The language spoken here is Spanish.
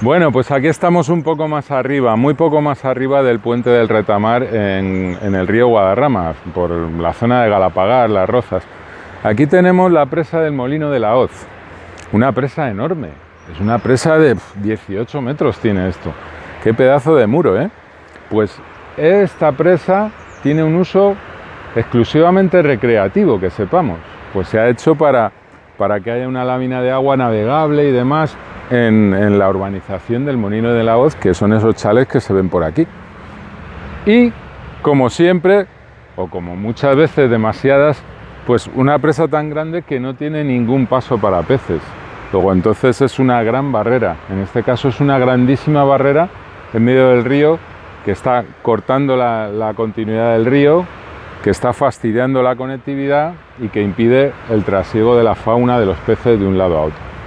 Bueno, pues aquí estamos un poco más arriba, muy poco más arriba del puente del Retamar en, el río Guadarrama, por la zona de Galapagar, Las Rozas. Aquí tenemos la presa del Molino de la Hoz, una presa enorme, es una presa de 18 metros tiene esto. Qué pedazo de muro, ¿eh? Pues esta presa tiene un uso exclusivamente recreativo, que sepamos. Pues se ha hecho para, para que haya una lámina de agua navegable y demás en, la urbanización del Molino de la Hoz, que son esos chales que se ven por aquí. Y, como siempre, o como muchas veces demasiadas, pues una presa tan grande que no tiene ningún paso para peces. Luego entonces es una gran barrera, en este caso es una grandísima barrera en medio del río que está cortando la, la continuidad del río, que está fastidiando la conectividad y que impide el trasiego de la fauna de los peces de un lado a otro.